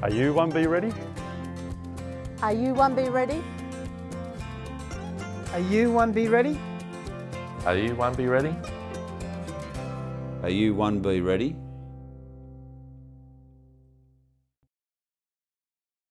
Are you 1B ready? Are you 1B ready? Are you 1B ready? Are you 1B ready? Are you 1B ready?